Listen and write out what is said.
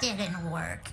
didn't work.